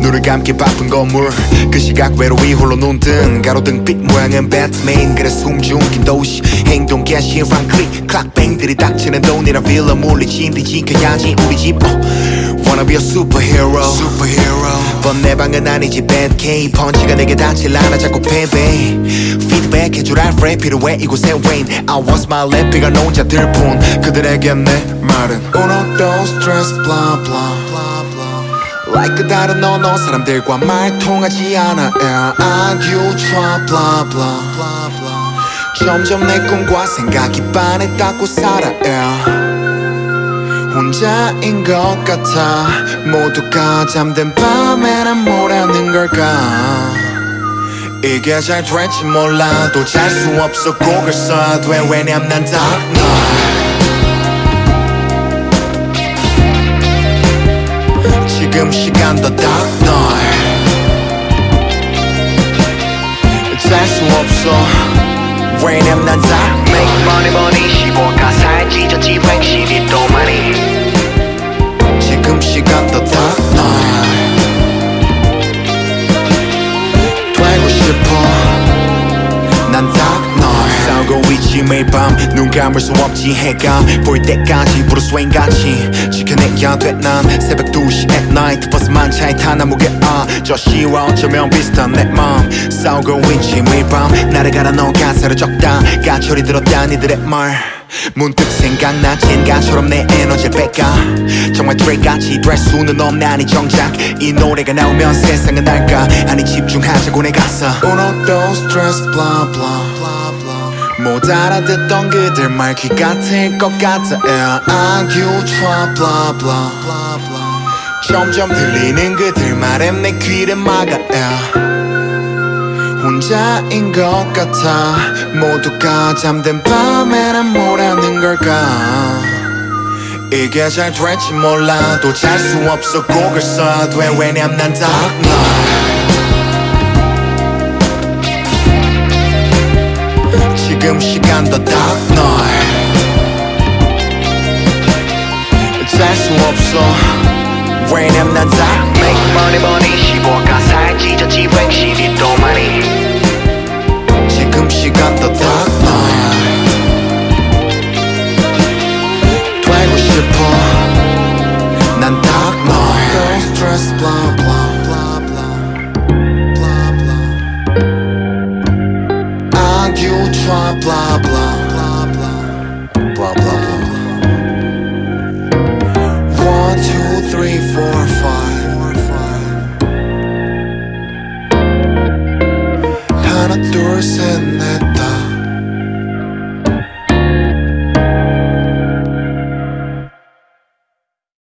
눈을 감기 바쁜 건물. 그 시각 외로이 홀로 눈뜬 가로등빛 모양은 배트맨 그래 숨죽인 도시 행동 개시 랑클릭 클락뱅들이 닥치는 돈이라 빌라 물리친 뒤 지켜야지. 우리 집 oh. Wanna be a superhero. Superhero. But 내 방은 아니지 bad K 펀치가 내게 닿질 않아 자꾸 패배. 피드백 해줄 알프레 필요해 이곳에 rain I was my lap 비가 놓은 자들 뿐 그들에게 내 말은 dos tres blah blah blah blah Like 그 다른 너너 사람들과 말 통하지 않아. Yeah. I you try blah blah blah blah. 점점 내 꿈과 생각이 반했다고 살아. yeah. 혼자인 것 같아. 모두가 잠든 밤에 난 뭐라는 걸까? 이게 잘 될지 몰라도 잘 수 없어. 곡을 써야 돼. 왜냐면 난 dark 시간도 dark night 잘수 없어. 왜냐면 난 dark Make money money 쉬고 가사에 찢어지 획실이 또 많이. 지금 dark night 되고 싶어. 난 dark 싸우고 있지 매일 밤 눈 감을 수 없지 해가. 보일 때까지 브루스 웨인 같이. 지켜내야 돼난. 새벽 2시 night 버스만 차에 타나 무게 아저 시와 어쩌면 비슷한 내 마음 싸우고 있지 매일 밤 나를 갈아 넣은 가사를 적다. 가철이 들었다 니들의 말. 문득 생각나 젠가처럼 내 에너지를 뺏가. 정말 드레이같이 될 수는 없나니 정작. 이 노래가 나오면 세상은 알까? 아니 집중하자고 내 가사 Uno dos tres blah blah blah blah. 못 알아듣던 그들 말 귀 같을 것 같아. Yeah. You try blah blah blah blah 점점 들리는 그들 말에 내 귀를 막아 yeah. 혼자인 것 같아. 모두가 잠든 밤에 난 뭐라는 걸까? 이게 잘 될지 몰라도 잘 수 없어 곡을 써야 돼 왜냐면 난 dark 지금 시간도 dark night 잘수 없어 왜냐면 난 dark night Make money money 쉬고 가사에 찢어지 획실이 또 많이 지금 시간도 dark night 되고 싶어 난 dark night Don't stress blah blah blah blah blah blah Argue try blah blah blah blah for